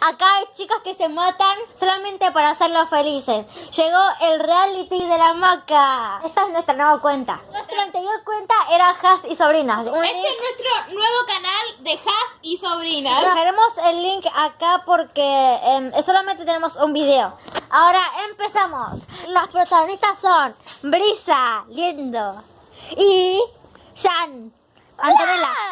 Acá hay chicas que se matan solamente para hacerlos felices. Llegó el reality de la maca. Esta es nuestra nueva cuenta. Nuestra anterior cuenta era Has y Sobrinas. Un Este link- es nuestro nuevo canal de Has y Sobrinas. Dejaremos el link acá porque em, solamente tenemos un video. Ahora empezamos. Las protagonistas son Brisa, Lindo y Jan. Antonella.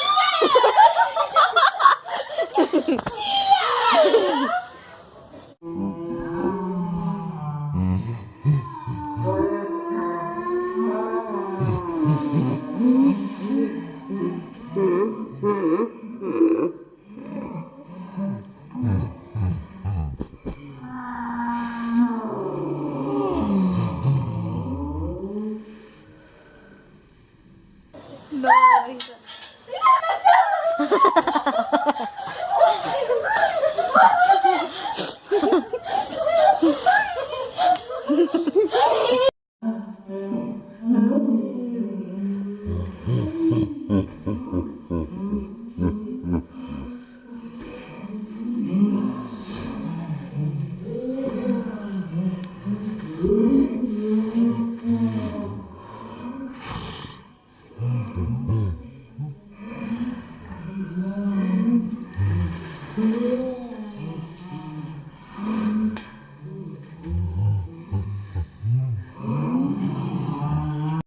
Nossa. Mm-hmm.